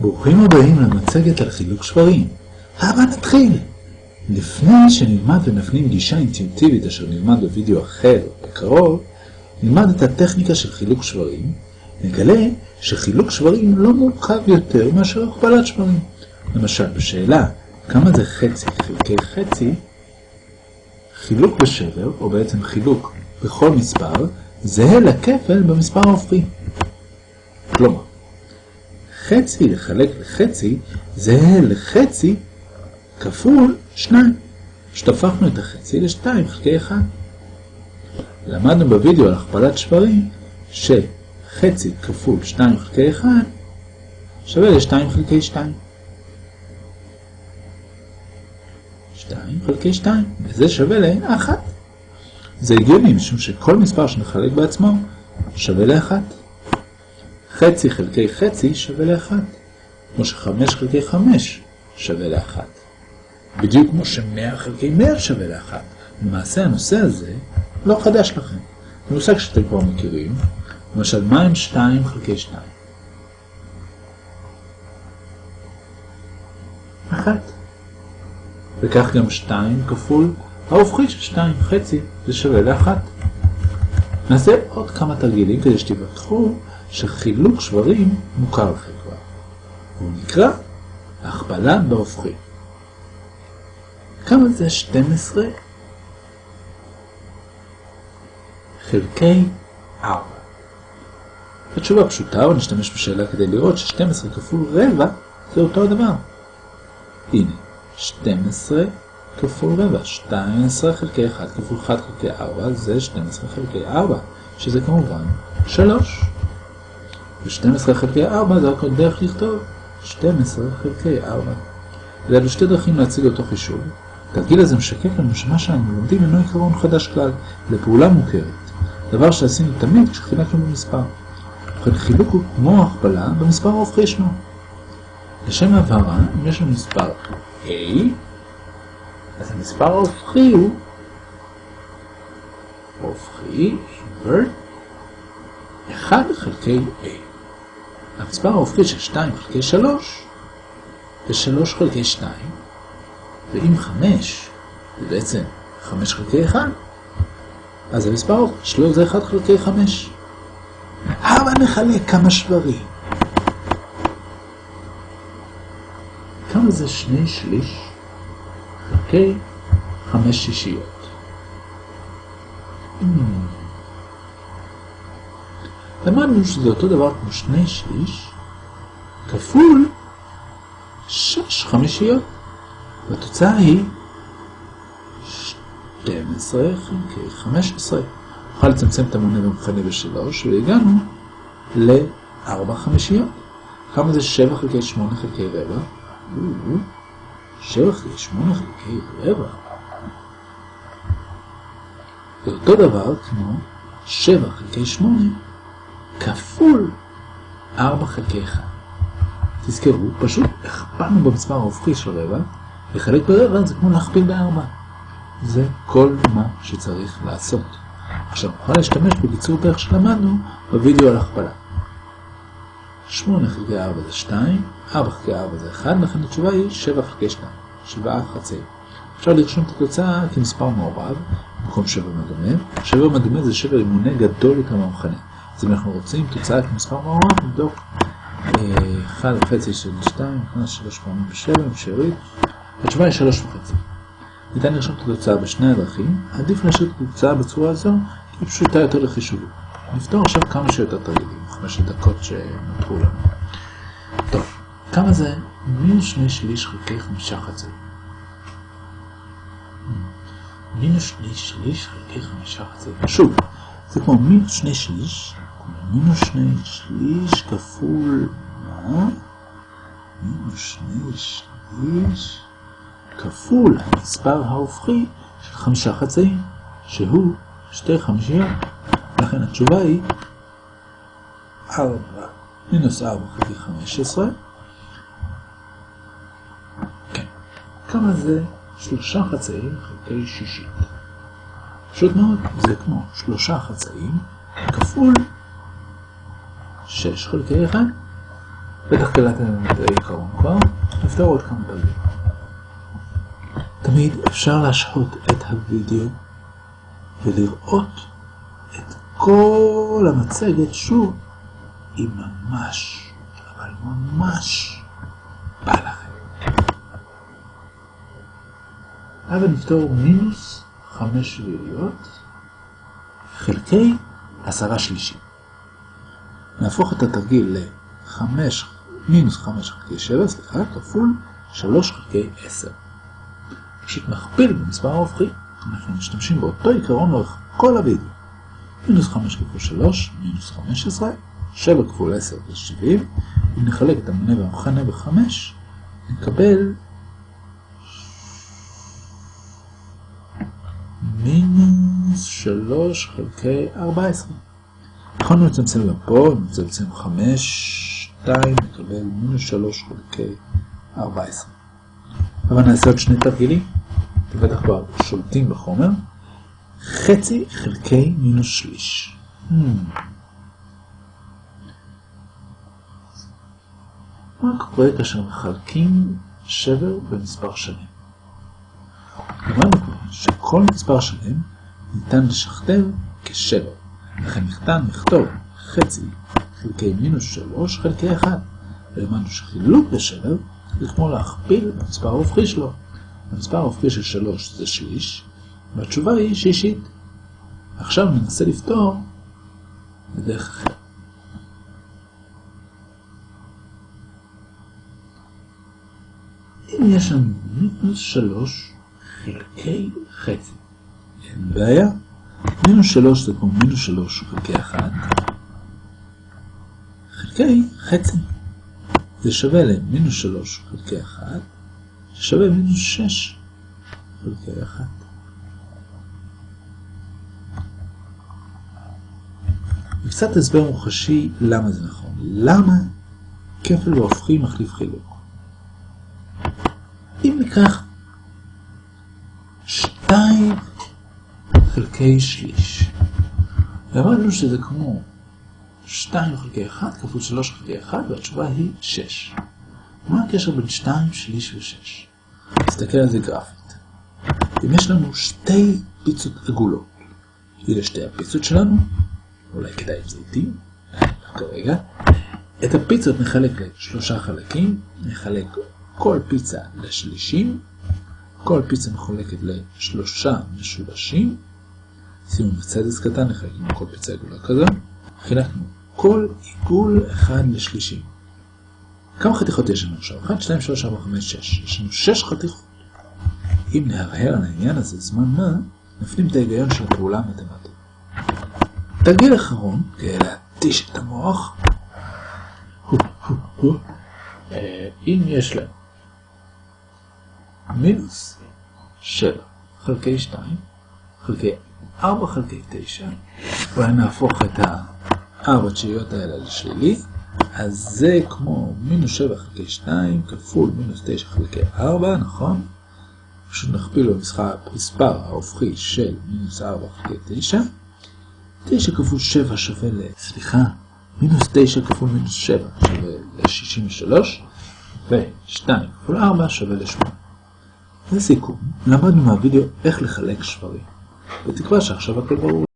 ברוכים הבאים למצגת על חילוק שברים. הבה נתחיל! לפני שנלמד ונפנים גישה אינטואיטיבית אשר נלמד בווידאו אחר בקרוב, נלמד את הטכניקה של חילוק שברים, נגלה שחילוק שברים לא מורכב יותר מאשר הכפלת שברים. למשל, בשאלה כמה זה חצי חלקי חצי, חילוק בשבר, או בעצם חילוק בכל מספר, זהה לכפל במספר ההופכי. כלומר, חצי לחלק לחצי זהה לחצי כפול 2. שטפחנו את החצי ל-2 חלקי 1. למדנו בווידאו על הכפלת שברים שחצי כפול 2 חלקי 1 שווה ל-2 חלקי 2. 2 חלקי 2, וזה שווה ל-1. זה הגיוני משום שכל מספר שנחלק בעצמו שווה ל-1. חצי חלקי חצי שווה ל-1, כמו ש-5 חלקי 5 שווה ל-1. בדיוק כמו ש-100 חלקי 100 שווה ל-1. למעשה הנושא הזה לא חדש לכם. זה מושג שאתם כבר מכירים, למשל מה הם 2 חלקי 2? 1. וכך גם 2 כפול ההופכי של 2 חצי, זה שווה ל-1. נעשה עוד כמה תרגילים כדי שתיווכחו שחילוק שברים מוכר לכם כבר. הוא נקרא הכפלה בהופכי. כמה זה 12 חלקי 4? התשובה פשוטה, אבל נשתמש בשאלה כדי לראות ש-12 כפול רבע זה אותו הדבר. הנה, 12 כפול רבע, 12 חלקי 1 כפול 1 חלקי 4 זה 12 חלקי 4, שזה כמובן 3. ו-12 חלקי 4 זה רק דרך לכתוב 12 חלקי 4. אלו שתי דרכים להציג אותו חישוב. התרגיל הזה משקף לנו שמה שאנו לומדים אינו עיקרון חדש כלל, לפעולה מוכרת. דבר שעשינו תמיד כשחילקנו במספר. ובכן חילוק הוא כמו הכפלה במספר ההופכי שלו. לשם הבהרה, אם יש לנו מספר A, אז המספר ההופכי הוא הופכי, invert, 1 חלקי A. המספר ההופכי של 2 חלקי 3 זה 3 חלקי 2, ואם 5 זה בעצם 5 חלקי 1, אז המספר ההופכי שלו זה 1 חלקי 5. הבה נחלק כמה שברים. כמה זה 2 שליש חלקי 5 שישיות? למדנו שזה אותו דבר כמו שני שליש כפול שש חמישיות. והתוצאה היא 12 חלקי 15. נוכל לצמצם את המונה במכנה בשלוש, והגענו ל-4 חמישיות. כמה זה 7 חלקי 8 חלקי רבע? 7 חלקי 8 חלקי רבע. זה אותו דבר כמו 7 חלקי 8 כפול 4 חלקי 1. תזכרו, פשוט הכפלנו במספר ההופכי של רבע, לחלק ברבע זה כמו להכפיל בארבע. זה כל מה שצריך לעשות. עכשיו נוכל להשתמש בקיצור דרך שלמדנו בווידאו על הכפלה. 8 חלקי 4 זה 2, 4 חלקי 4 זה 1, לכן התשובה היא 7 חלקי 2, 7 חצי. אפשר לרשום את התוצאה כמספר מעורב, במקום שבר מדומה. שבר מדומה זה שבר עם מונה גדול יותר מהמכנה. אז אם אנחנו רוצים תוצאה כמספר מעורב, נבדוק 1 וחצי של 2, נכנס 3 פעמים ב-7, עם שארית. התשובה היא 3 וחצי. ניתן לרשום את התוצאה בשני הדרכים, עדיף להשאיר את התוצאה בצורה הזו, היא פשוטה יותר לחישוב. נפתור עכשיו כמה שיותר תרגילים, 5 דקות שנותרו לנו. טוב, כמה זה מינוס 2 שליש חלקי 5 חצי? מינוס 2 שליש חלקי 5 חצי. שוב, זה כמו מינוס 2 שליש, מינוס 2 שליש כפול מה? מינוס 2 שליש כפול המספר ההופכי של חמישה חצאים, שהוא שתי חמישיות. לכן התשובה היא 4 מינוס 4 חלקי 15. כן. כמה זה שלושה חצאים חלקי שישית? פשוט מאוד, זה כמו שלושה חצאים כפול 6 חלקי 1. בטח קלטתם את העיקרון כבר, נפתור עוד כמה תרגילים. תמיד אפשר להשהות את הוידאו ולראות את כל המצגת שוב, אם ממש, אבל ממש בא לכם. אבל נפתור מינוס חמש שביעיות חלקי עשרה שלישים. נהפוך את התרגיל ל-5 מינוס 5 חלקי 7, סליחה, כפול 3 חלקי 10. פשוט נכפיל במספר ההופכי. אנחנו משתמשים באותו עיקרון לאורך כל הוידאו. מינוס 5 כפול 3, מינוס 15, 7 כפול 10 זה 70. אם נחלק את המונה והמכנה ב-5, נקבל מינוס 3 חלקי 14. יכולנו לצמצם גם פה, נצמצם 5, 2, נקבל מינוס 3 חלקי 14. אבל נעשה עוד שני תרגילים, בטח כבר שולטים בחומר. חצי חלקי מינוס שליש. Hmm. מה קורה כאשר מחלקים שבר במספר שלם? אמרנו שכל מספר שלם ניתן לשכתב כשבר. לכן ניתן לכתוב חצי חלקי מינוס שלוש חלקי אחד. ולמדנו שחילוק לשבר זה כמו להכפיל במספר ההופכי שלו. המספר ההופכי של שלוש זה שליש, והתשובה היא שישית. עכשיו ננסה לפתור בדרך אחרת. אם יש לנו מינוס שלוש חלקי חצי, אין בעיה. מינוס שלוש זה כמו מינוס שלוש חלקי אחד, חלקי חצי. זה שווה למינוס שלוש חלקי אחד, ששווה מינוס שש חלקי אחד. וקצת הסבר מוחשי למה זה נכון. למה כפל והופכי מחליף חילוק? אם ניקח שתיים חלקי שליש. ואמרנו שזה כמו 2 חלקי 1 כפול 3 חלקי 1, והתשובה היא 6. מה הקשר בין 2, שליש ו-6? נסתכל על זה גרפית. אם יש לנו שתי פיצות עגולות, אלה שתי הפיצות שלנו, אולי כדאי עם זיתים, כרגע, את הפיצות נחלק לשלושה חלקים, נחלק כל פיצה לשלישים, כל פיצה מחולקת לשלושה משולשים, שימו בצדס קטן, נחלקנו כל פיצה עגולה כזו, חילקנו כל עיגול אחד לשלישים. כמה חתיכות יש לנו עכשיו? 1, 2, 3, 4, 5, 6. יש לנו 6 חתיכות. אם נהרהר על העניין הזה זמן מה, נפנים את ההיגיון של הפעולה המתמטית. תרגיל אחרון, כדי להתיש את המוח, אם יש להם מינוס 7 חלקי 2 חלקי 4 חלקי 9, אולי נהפוך את הארבע תשיעיות האלה לשלילי, אז זה כמו מינוס 7 חלקי 2 כפול מינוס 9 חלקי 4, נכון? פשוט נכפיל במספר ההופכי של מינוס 4 חלקי 9. 9 כפול 7 שווה ל... סליחה, מינוס 9 כפול מינוס 7 שווה ל-63, ו-2 כפול 4 שווה ל-8. לסיכום, למדנו מהווידאו איך לחלק שברים. בתקווה שעכשיו הכל ברור